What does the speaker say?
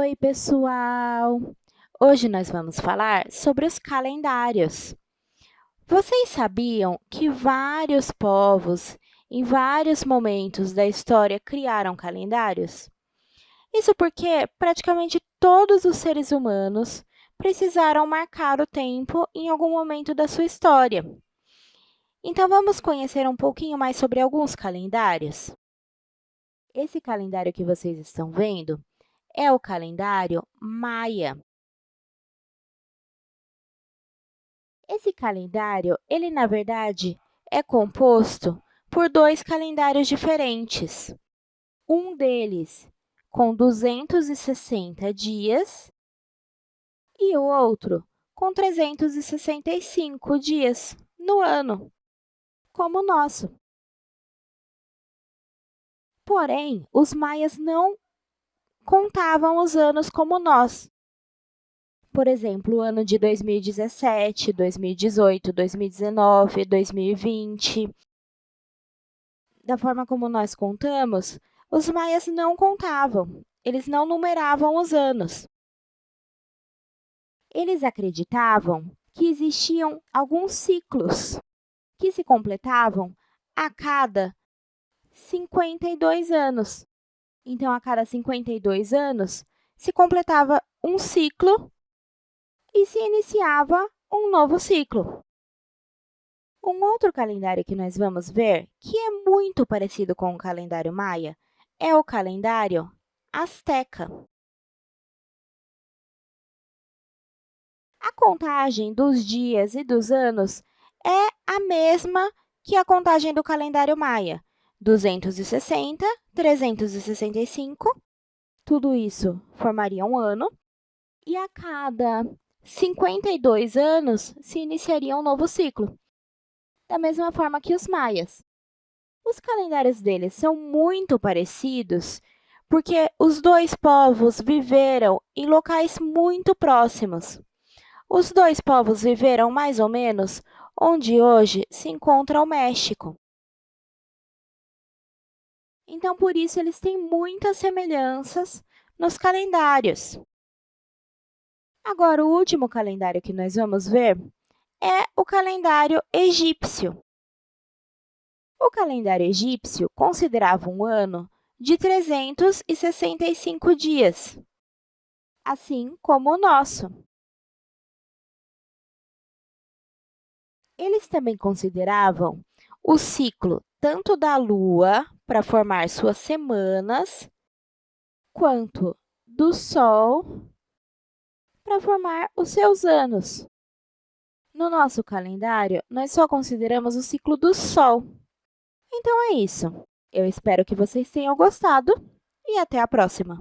Oi, pessoal! Hoje nós vamos falar sobre os calendários. Vocês sabiam que vários povos, em vários momentos da história, criaram calendários? Isso porque praticamente todos os seres humanos precisaram marcar o tempo em algum momento da sua história. Então, vamos conhecer um pouquinho mais sobre alguns calendários? Esse calendário que vocês estão vendo é o calendário maia. Esse calendário, ele, na verdade, é composto por dois calendários diferentes. Um deles com 260 dias e o outro com 365 dias no ano, como o nosso. Porém, os maias não contavam os anos como nós. Por exemplo, o ano de 2017, 2018, 2019, 2020. Da forma como nós contamos, os maias não contavam, eles não numeravam os anos. Eles acreditavam que existiam alguns ciclos que se completavam a cada 52 anos. Então, a cada 52 anos, se completava um ciclo e se iniciava um novo ciclo. Um outro calendário que nós vamos ver, que é muito parecido com o calendário maia, é o calendário azteca. A contagem dos dias e dos anos é a mesma que a contagem do calendário maia, 260, 365, tudo isso formaria um ano, e a cada 52 anos se iniciaria um novo ciclo, da mesma forma que os maias. Os calendários deles são muito parecidos porque os dois povos viveram em locais muito próximos. Os dois povos viveram mais ou menos onde hoje se encontra o México. Então, por isso, eles têm muitas semelhanças nos calendários. Agora, o último calendário que nós vamos ver é o calendário egípcio. O calendário egípcio considerava um ano de 365 dias, assim como o nosso. Eles também consideravam o ciclo tanto da Lua para formar suas semanas, quanto do Sol para formar os seus anos. No nosso calendário, nós só consideramos o ciclo do Sol. Então, é isso. Eu espero que vocês tenham gostado e até a próxima!